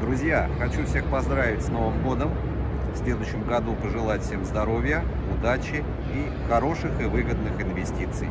Друзья, хочу всех поздравить с Новым годом. В следующем году пожелать всем здоровья, удачи и хороших и выгодных инвестиций.